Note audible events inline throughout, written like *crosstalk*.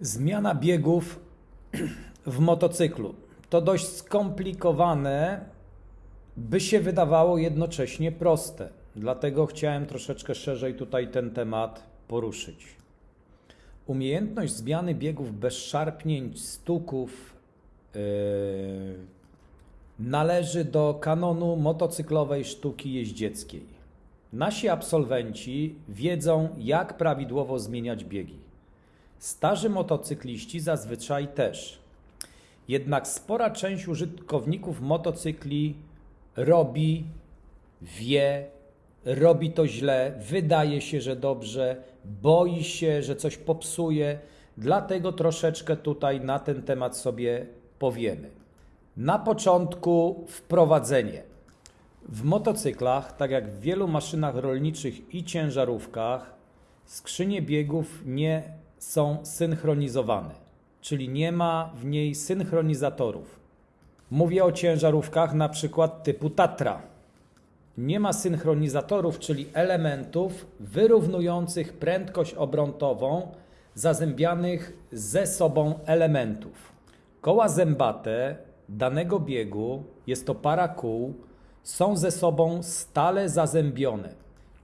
Zmiana biegów *clears throat* w motocyklu to dość skomplikowane, by się wydawało jednocześnie proste. Dlatego chciałem troszeczkę szerzej tutaj ten temat poruszyć. Umiejętność zmiany biegów bez szarpnięć, stuków yy, należy do kanonu motocyklowej sztuki jeździeckiej. Nasi absolwenci wiedzą, jak prawidłowo zmieniać biegi. Starzy motocykliści zazwyczaj też. Jednak spora część użytkowników motocykli robi, wie, robi to źle, wydaje się, że dobrze, boi się, że coś popsuje. Dlatego troszeczkę tutaj na ten temat sobie powiemy. Na początku wprowadzenie. W motocyklach, tak jak w wielu maszynach rolniczych i ciężarówkach, skrzynie biegów nie są synchronizowane, czyli nie ma w niej synchronizatorów. Mówię o ciężarówkach na przykład typu Tatra. Nie ma synchronizatorów, czyli elementów wyrównujących prędkość obrotową zazębianych ze sobą elementów. Koła zębate danego biegu, jest to para kół, są ze sobą stale zazębione,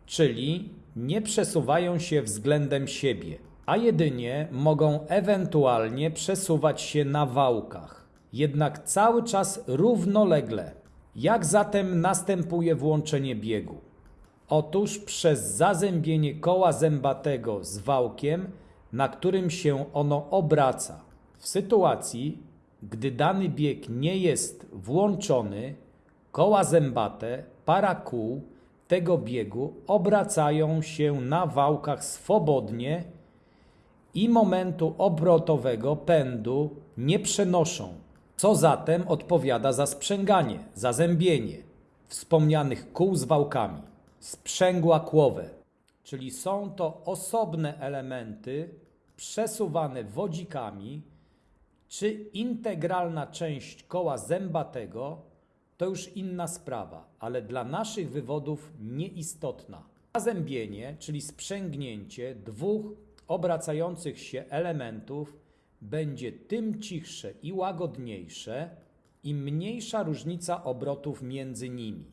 czyli nie przesuwają się względem siebie, a jedynie mogą ewentualnie przesuwać się na wałkach, jednak cały czas równolegle. Jak zatem następuje włączenie biegu? Otóż przez zazębienie koła zębatego z wałkiem, na którym się ono obraca. W sytuacji, gdy dany bieg nie jest włączony, koła zębate, para kół tego biegu obracają się na wałkach swobodnie i momentu obrotowego pędu nie przenoszą, co zatem odpowiada za sprzęganie, zazębienie wspomnianych kół z wałkami. Sprzęgła kłowe, czyli są to osobne elementy przesuwane wodzikami, czy integralna część koła zębatego to już inna sprawa, ale dla naszych wywodów nieistotna. Zazębienie, czyli sprzęgnięcie dwóch obracających się elementów będzie tym cichsze i łagodniejsze, im mniejsza różnica obrotów między nimi.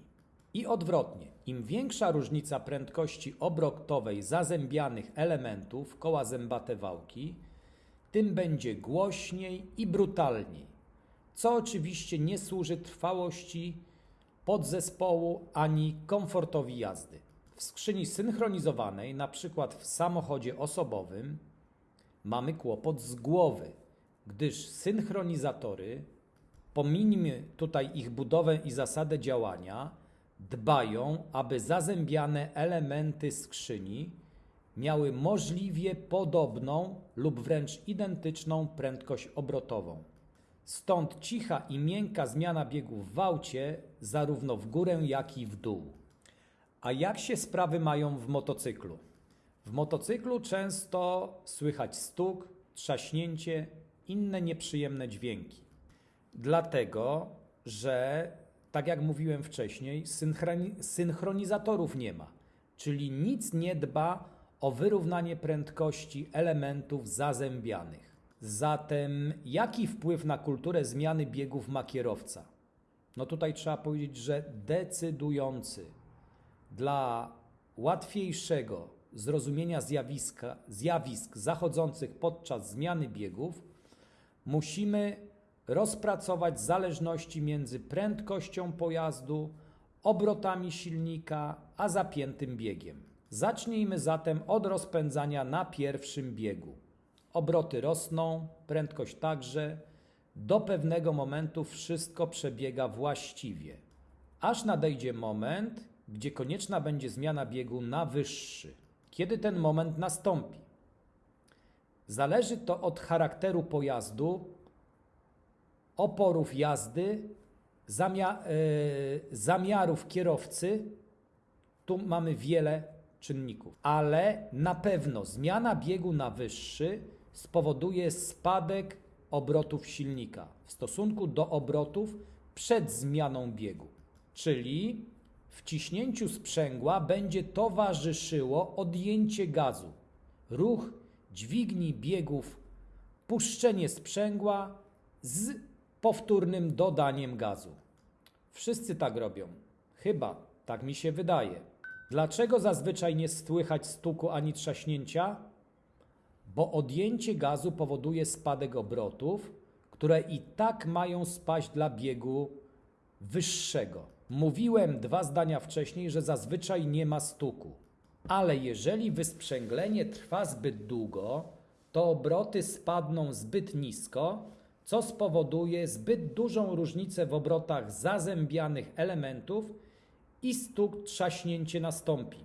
I odwrotnie, im większa różnica prędkości obrotowej zazębianych elementów koła zębate wałki, tym będzie głośniej i brutalniej, co oczywiście nie służy trwałości podzespołu ani komfortowi jazdy. W skrzyni synchronizowanej, na przykład w samochodzie osobowym, mamy kłopot z głowy, gdyż synchronizatory, pominijmy tutaj ich budowę i zasadę działania, dbają, aby zazębiane elementy skrzyni miały możliwie podobną lub wręcz identyczną prędkość obrotową. Stąd cicha i miękka zmiana biegów w aucie, zarówno w górę, jak i w dół. A jak się sprawy mają w motocyklu? W motocyklu często słychać stuk, trzaśnięcie, inne nieprzyjemne dźwięki. Dlatego, że, tak jak mówiłem wcześniej, synchroni- synchronizatorów nie ma, czyli nic nie dba o wyrównanie prędkości elementów zazębianych. Zatem, jaki wpływ na kulturę zmiany biegów ma kierowca? No tutaj trzeba powiedzieć, że decydujący dla łatwiejszego zrozumienia zjawiska, zjawisk zachodzących podczas zmiany biegów, musimy rozpracować zależności między prędkością pojazdu, obrotami silnika, a zapiętym biegiem. Zacznijmy zatem od rozpędzania na pierwszym biegu. Obroty rosną, prędkość także. Do pewnego momentu wszystko przebiega właściwie, aż nadejdzie moment, gdzie konieczna będzie zmiana biegu na wyższy. Kiedy ten moment nastąpi? Zależy to od charakteru pojazdu, oporów jazdy, zamia- yy, zamiarów kierowcy. Tu mamy wiele czynników, ale na pewno zmiana biegu na wyższy spowoduje spadek obrotów silnika w stosunku do obrotów przed zmianą biegu. Czyli wciśnięciu sprzęgła będzie towarzyszyło odjęcie gazu. Ruch dźwigni biegów puszczenie sprzęgła z powtórnym dodaniem gazu. Wszyscy tak robią. Chyba, tak mi się wydaje. Dlaczego zazwyczaj nie słychać stuku ani trzaśnięcia? Bo odjęcie gazu powoduje spadek obrotów, które i tak mają spaść dla biegu wyższego. Mówiłem dwa zdania wcześniej, że zazwyczaj nie ma stuku. Ale jeżeli wysprzęglenie trwa zbyt długo, to obroty spadną zbyt nisko, co spowoduje zbyt dużą różnicę w obrotach zazębianych elementów i stuk trzaśnięcie nastąpi.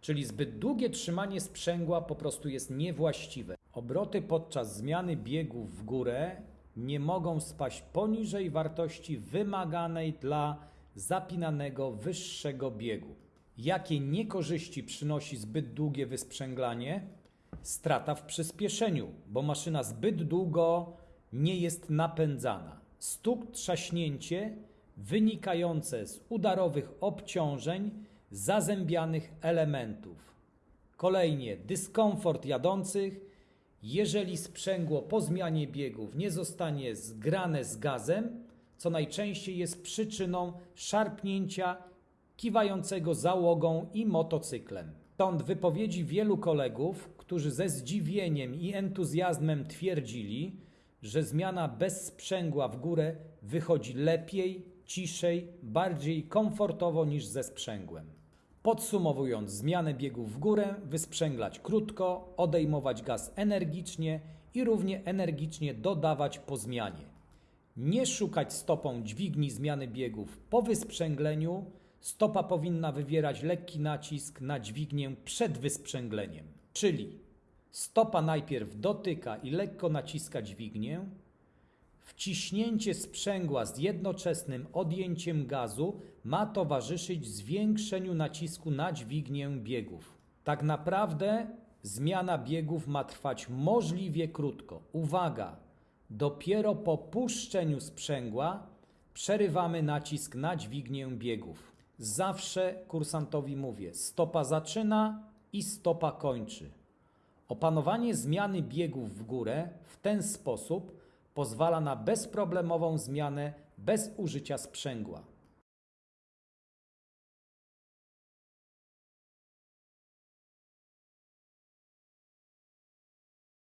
Czyli zbyt długie trzymanie sprzęgła po prostu jest niewłaściwe. Obroty podczas zmiany biegów w górę nie mogą spaść poniżej wartości wymaganej dla zapinanego wyższego biegu. Jakie niekorzyści przynosi zbyt długie wysprzęglanie? Strata w przyspieszeniu, bo maszyna zbyt długo nie jest napędzana. Stuk, trzaśnięcie wynikające z udarowych obciążeń zazębianych elementów. Kolejnie dyskomfort jadących, jeżeli sprzęgło po zmianie biegów nie zostanie zgrane z gazem, co najczęściej jest przyczyną szarpnięcia kiwającego załogą i motocyklem. Stąd wypowiedzi wielu kolegów, którzy ze zdziwieniem i entuzjazmem twierdzili, że zmiana bez sprzęgła w górę wychodzi lepiej, ciszej, bardziej komfortowo niż ze sprzęgłem. Podsumowując, zmianę biegów w górę wysprzęglać krótko, odejmować gaz energicznie i równie energicznie dodawać po zmianie. Nie szukać stopą dźwigni zmiany biegów po wysprzęgleniu. Stopa powinna wywierać lekki nacisk na dźwignię przed wysprzęgleniem. Czyli stopa najpierw dotyka i lekko naciska dźwignię, Wciśnięcie sprzęgła z jednoczesnym odjęciem gazu ma towarzyszyć zwiększeniu nacisku na dźwignię biegów. Tak naprawdę zmiana biegów ma trwać możliwie krótko. Uwaga! Dopiero po puszczeniu sprzęgła przerywamy nacisk na dźwignię biegów. Zawsze kursantowi mówię: stopa zaczyna i stopa kończy. Opanowanie zmiany biegów w górę w ten sposób pozwala na bezproblemową zmianę bez użycia sprzęgła.